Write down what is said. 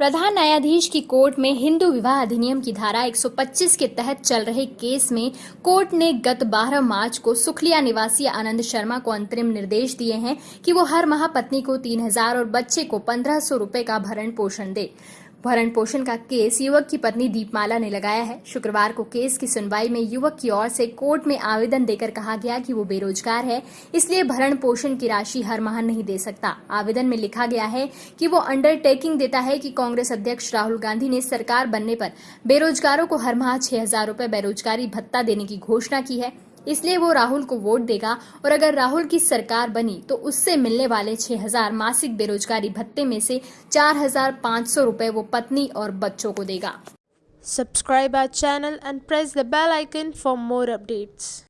प्रधान न्यायाधीश की कोर्ट में हिंदू विवाह अधिनियम की धारा 125 के तहत चल रहे केस में कोर्ट ने गत 12 मार्च को सुखलिया निवासी आनंद शर्मा को अंतरिम निर्देश दिए हैं कि वो हर माह पत्नी को 3000 और बच्चे को 1500 रुपए का भरण पोषण दे। भरण पोषण का केस युवक की पत्नी दीपमाला ने लगाया है। शुक्रवार को केस की सुनवाई में युवक की ओर से कोर्ट में आवेदन देकर कहा गया कि वो बेरोजगार है, इसलिए भरण पोषण की राशि हर माह नहीं दे सकता। आवेदन में लिखा गया है कि वो अंडरटेकिंग देता है कि कांग्रेस अध्यक्ष राहुल गांधी ने सरकार बनने पर बेरोजगारों को हर माह छह हज़ार बेरोजगारी भत्ता देने की घोषणा की है। इसलिए वो राहुल को वोट देगा और अगर राहुल की सरकार बनी तो उससे मिलने वाले छह हज़ार मासिक बेरोजगारी भत्ते में से चार हज़ार पाँच सौ रूपए वो पत्नी और बच्चों को देगा subscribe our channel and press the bell icon for more updates.